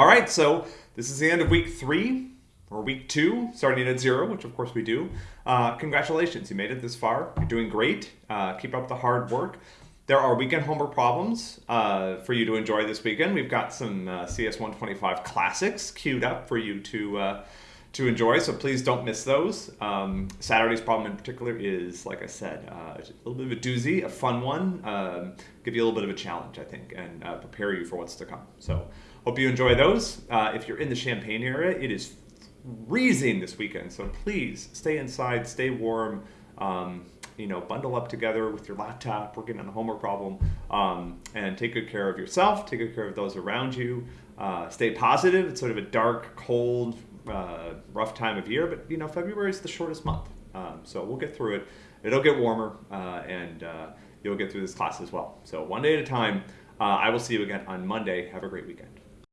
All right, so this is the end of week three or week two, starting at zero, which of course we do. Uh, congratulations, you made it this far. You're doing great. Uh, keep up the hard work. There are weekend homework problems uh, for you to enjoy this weekend. We've got some uh, CS 125 classics queued up for you to uh, to enjoy, so please don't miss those. Um, Saturday's problem in particular is, like I said, uh, a little bit of a doozy, a fun one. Um, give you a little bit of a challenge, I think, and uh, prepare you for what's to come. So hope you enjoy those. Uh, if you're in the Champaign area, it is freezing this weekend, so please stay inside, stay warm. Um, you know, bundle up together with your laptop, working on a homework problem, um, and take good care of yourself, take good care of those around you. Uh, stay positive. It's sort of a dark, cold, uh, rough time of year, but you know, February is the shortest month, um, so we'll get through it. It'll get warmer, uh, and uh, you'll get through this class as well. So one day at a time. Uh, I will see you again on Monday. Have a great weekend.